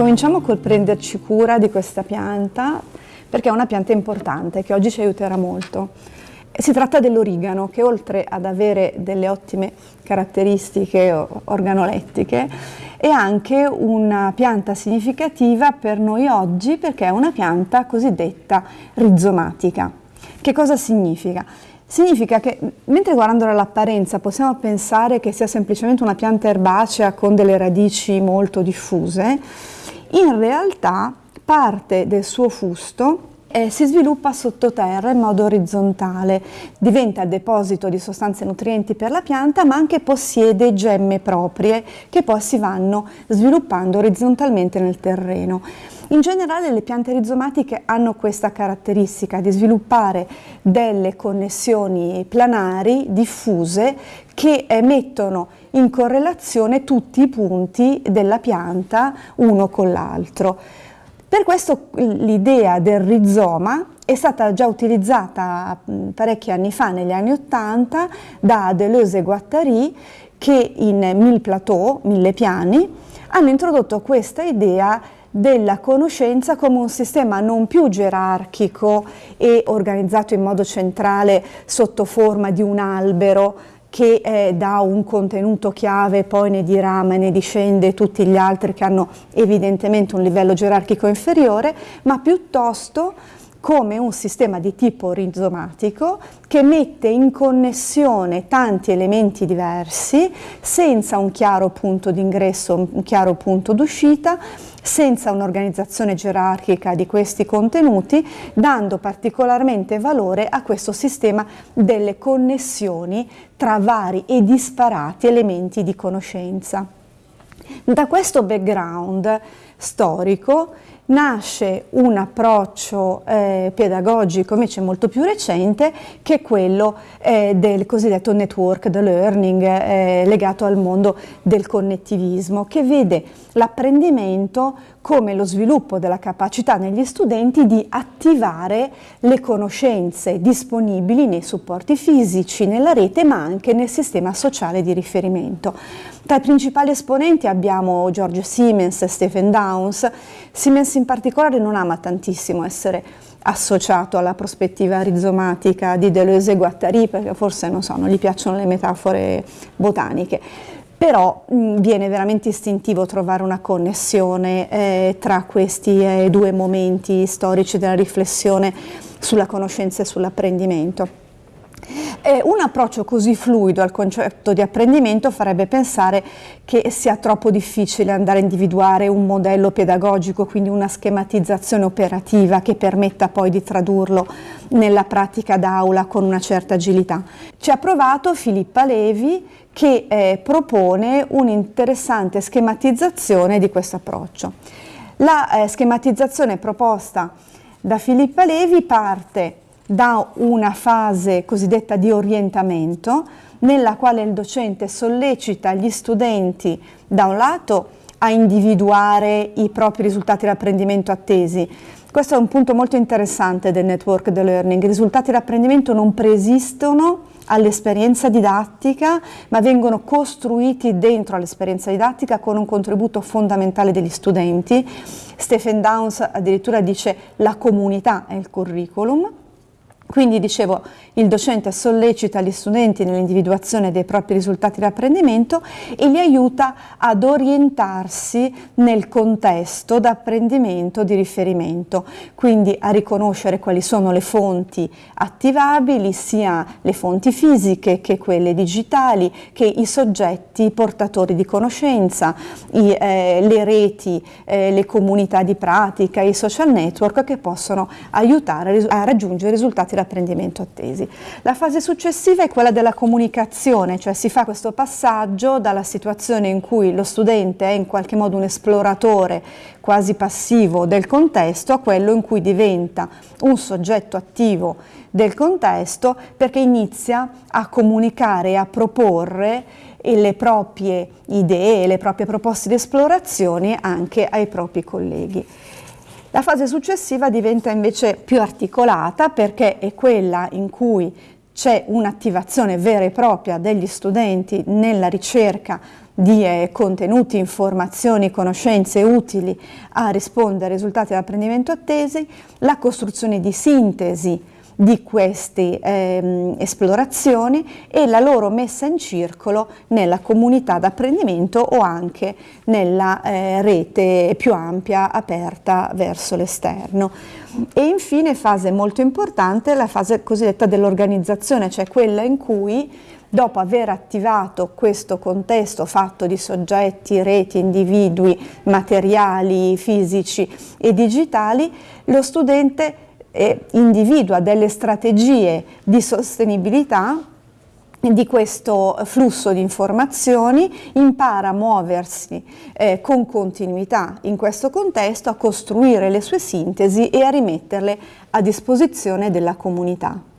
Cominciamo col prenderci cura di questa pianta perché è una pianta importante che oggi ci aiuterà molto. Si tratta dell'origano che oltre ad avere delle ottime caratteristiche organolettiche è anche una pianta significativa per noi oggi perché è una pianta cosiddetta rizomatica. Che cosa significa? Significa che mentre guardando dall'apparenza possiamo pensare che sia semplicemente una pianta erbacea con delle radici molto diffuse, in realtà parte del suo fusto eh, si sviluppa sottoterra in modo orizzontale, diventa deposito di sostanze nutrienti per la pianta ma anche possiede gemme proprie che poi si vanno sviluppando orizzontalmente nel terreno. In generale le piante rizomatiche hanno questa caratteristica di sviluppare delle connessioni planari diffuse che mettono in correlazione tutti i punti della pianta uno con l'altro. Per questo l'idea del rizoma è stata già utilizzata parecchi anni fa, negli anni Ottanta, da Deleuze e Guattari che in Mille Plateau, Mille Piani, hanno introdotto questa idea della conoscenza come un sistema non più gerarchico e organizzato in modo centrale sotto forma di un albero che eh, dà un contenuto chiave, poi ne dirama e ne discende tutti gli altri che hanno evidentemente un livello gerarchico inferiore, ma piuttosto come un sistema di tipo rizomatico che mette in connessione tanti elementi diversi senza un chiaro punto d'ingresso, un chiaro punto d'uscita, senza un'organizzazione gerarchica di questi contenuti, dando particolarmente valore a questo sistema delle connessioni tra vari e disparati elementi di conoscenza. Da questo background storico nasce un approccio eh, pedagogico invece molto più recente che è quello eh, del cosiddetto network learning eh, legato al mondo del connettivismo che vede l'apprendimento come lo sviluppo della capacità negli studenti di attivare le conoscenze disponibili nei supporti fisici, nella rete ma anche nel sistema sociale di riferimento. Tra i principali esponenti abbiamo George Siemens e Stephen Downs. Siemens in particolare non ama tantissimo essere associato alla prospettiva rizomatica di Deleuze e Guattari perché forse non, so, non gli piacciono le metafore botaniche però mh, viene veramente istintivo trovare una connessione eh, tra questi eh, due momenti storici della riflessione sulla conoscenza e sull'apprendimento. Eh, un approccio così fluido al concetto di apprendimento farebbe pensare che sia troppo difficile andare a individuare un modello pedagogico, quindi una schematizzazione operativa che permetta poi di tradurlo nella pratica d'aula con una certa agilità. Ci ha provato Filippa Levi che eh, propone un'interessante schematizzazione di questo approccio. La eh, schematizzazione proposta da Filippa Levi parte da una fase cosiddetta di orientamento nella quale il docente sollecita gli studenti da un lato a individuare i propri risultati di apprendimento attesi. Questo è un punto molto interessante del network the learning. I risultati di apprendimento non preesistono all'esperienza didattica, ma vengono costruiti dentro all'esperienza didattica con un contributo fondamentale degli studenti. Stephen Downs addirittura dice la comunità è il curriculum. Quindi dicevo, il docente sollecita gli studenti nell'individuazione dei propri risultati di apprendimento e li aiuta ad orientarsi nel contesto d'apprendimento di riferimento, quindi a riconoscere quali sono le fonti attivabili, sia le fonti fisiche che quelle digitali, che i soggetti portatori di conoscenza, i, eh, le reti, eh, le comunità di pratica, i social network che possono aiutare a raggiungere risultati l'apprendimento attesi. La fase successiva è quella della comunicazione, cioè si fa questo passaggio dalla situazione in cui lo studente è in qualche modo un esploratore quasi passivo del contesto a quello in cui diventa un soggetto attivo del contesto perché inizia a comunicare e a proporre le proprie idee, le proprie proposte di esplorazione anche ai propri colleghi. La fase successiva diventa invece più articolata perché è quella in cui c'è un'attivazione vera e propria degli studenti nella ricerca di eh, contenuti, informazioni, conoscenze utili a rispondere ai risultati dell'apprendimento attesi, la costruzione di sintesi di queste ehm, esplorazioni e la loro messa in circolo nella comunità d'apprendimento o anche nella eh, rete più ampia aperta verso l'esterno. E infine fase molto importante la fase cosiddetta dell'organizzazione, cioè quella in cui dopo aver attivato questo contesto fatto di soggetti, reti, individui, materiali, fisici e digitali, lo studente e individua delle strategie di sostenibilità di questo flusso di informazioni, impara a muoversi eh, con continuità in questo contesto, a costruire le sue sintesi e a rimetterle a disposizione della comunità.